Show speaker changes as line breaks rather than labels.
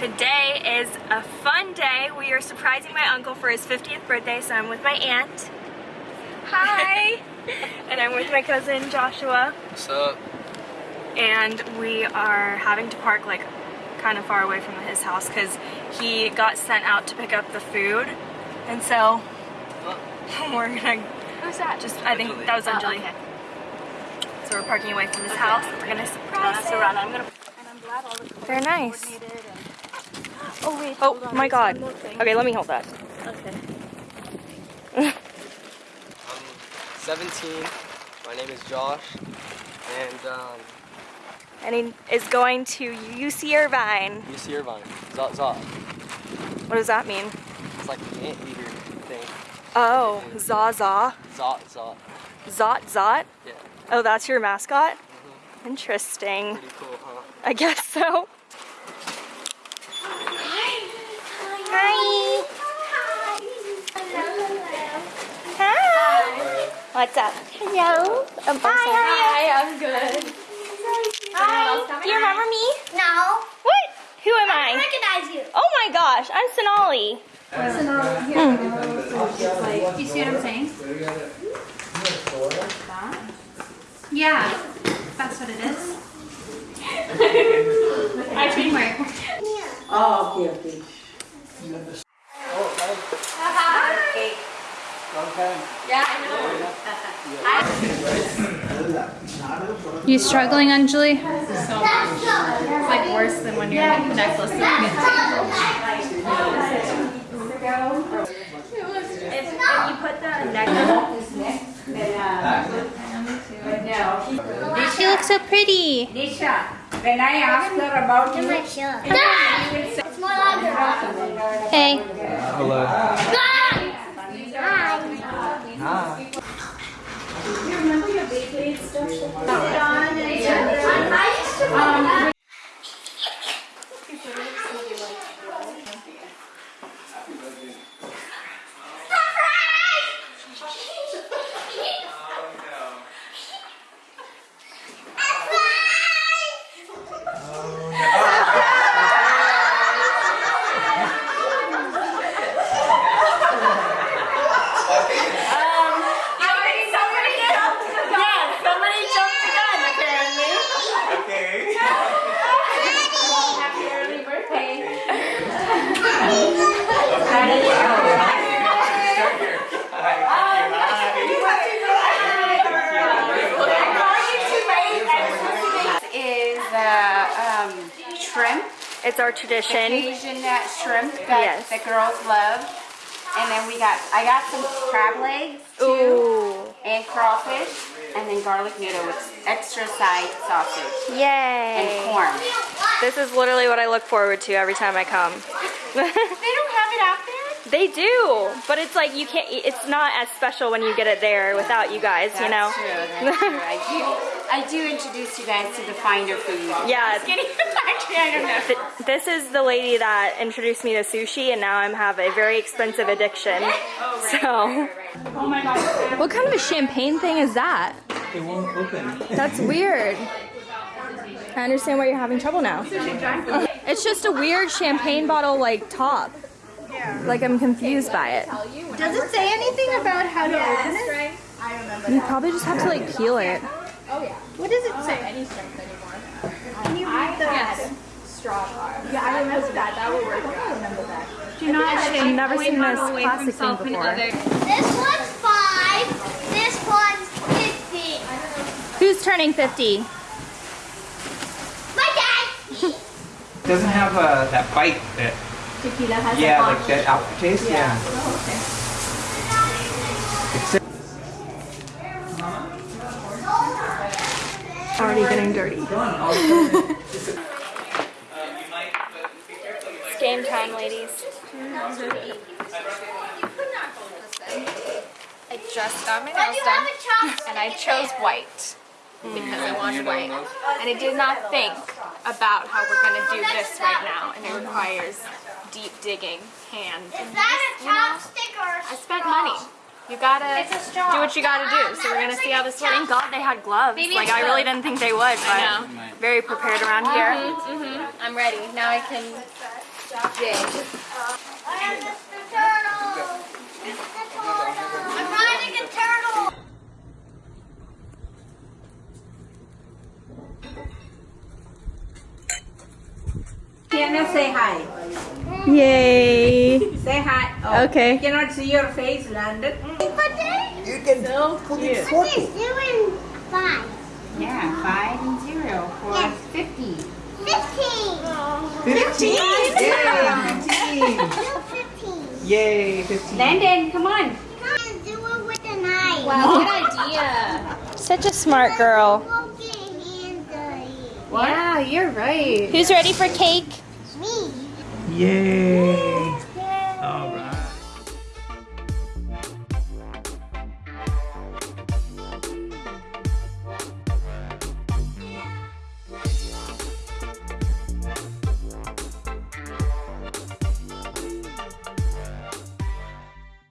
Today is a fun day. We are surprising my uncle for his 50th birthday, so I'm with my aunt. Hi! and I'm with my cousin Joshua.
What's up?
And we are having to park like kind of far away from his house because he got sent out to pick up the food. And so we're gonna
Who's that?
just, I think that was Anjali. So we're parking away from his house. We're gonna surprise him.
I'm gonna. And I'm glad all the
They're nice.
Coordinated and- Oh wait.
Oh
hold on,
my god.
one more thing.
Okay, let me hold that.
Okay.
I'm 17. My name is Josh. And um,
And he is going to UC Irvine.
UC Irvine. Zot Zot.
What does that mean?
It's like an anteater thing.
Oh, Zaza.
Zot Zot.
Zot Zot?
Yeah.
Oh, that's your mascot? Mhm. Interesting.
Pretty cool, huh?
I guess so. Hi. Hi. What's up? Hello. Um, Hi,
I'm good.
Hi. Do you remember me?
No.
What? Who am
I
I?
recognize you.
Oh my gosh, I'm Sonali.
You see what I'm saying? Yeah, that's what it is. I think
Oh, okay, okay.
You struggling, Anjali?
It's like worse than when you're in your necklace is
If, if you put the necklace uh,
She looks so pretty.
Nisha, when I asked her about you,
My shirt. It's more longer.
Hey.
Hello.
Hi.
somebody um, jumped the gun apparently.
is uh, um, shrimp,
It's our tradition.
Asian uh, shrimp that
Yes.
the girls love. And then we got, I got some crab legs too,
Ooh.
and crawfish, and then garlic noodle with extra side sausage
Yay.
and corn.
This is literally what I look forward to every time I come.
They don't have it out there?
they do, but it's like you can't, it's not as special when you get it there without you guys, you know?
True, that's true. I do, I do introduce you guys to the finder food.
Yeah.
Just kidding. Actually, I don't know.
Th- This is the lady that introduced me to sushi, and now I have a very expensive addiction. Oh, so, oh my gosh, what kind of a champagne thing is that?
it won't open.
That's weird. I understand why you're having trouble now. It's just a weird champagne bottle like top. Yeah. Like I'm confused by it.
Does it say anything about how to open it? I remember.
You probably just have to like peel it.
What does it say? Any strength anymore? Can you read the yes. straw bar? Yeah, I remember that. That would work. I remember that.
Do not
I've never seen this plastic thing before.
This one's five. This one's fifty.
Who's turning 50?
My dad.
Doesn't have uh, that bite that.
Tequila has
Yeah, like that aftertaste. Yeah.
Already getting dirty. It's game time, ladies.
I just got my nails done
have a chopstick?
and I chose white because I wanted white. And I did not think about how we're gonna do this right now and it requires deep digging hand.
Is that a chopstick or a
I spent money. You gotta
It's a straw.
do what you gotta do. So we're gonna see how this works.
Thank God they had gloves.
Maybe
like I really didn't think they would, but
I know.
very prepared around here.
Mm-hmm. I'm ready. Now I can Jay.
I'm Mr. Turtle. Mr. Turtle. I'm riding a turtle.
Cannot say hi.
Yay.
Say hi. Oh,
Okay.
Cannot see your face, Landon. Mm.
You can put it doing five.
Yeah, five and zero for
Yes.
fifty.
Fifteen.
15? Yay, 15.
Do fifteen.
Yay, 15.
Landon, come on.
Come and do it with a knife.
Wow, good idea.
Such a smart girl.
Won't get hand dirty.
Yeah, you're right.
Who's ready for cake?
Yay!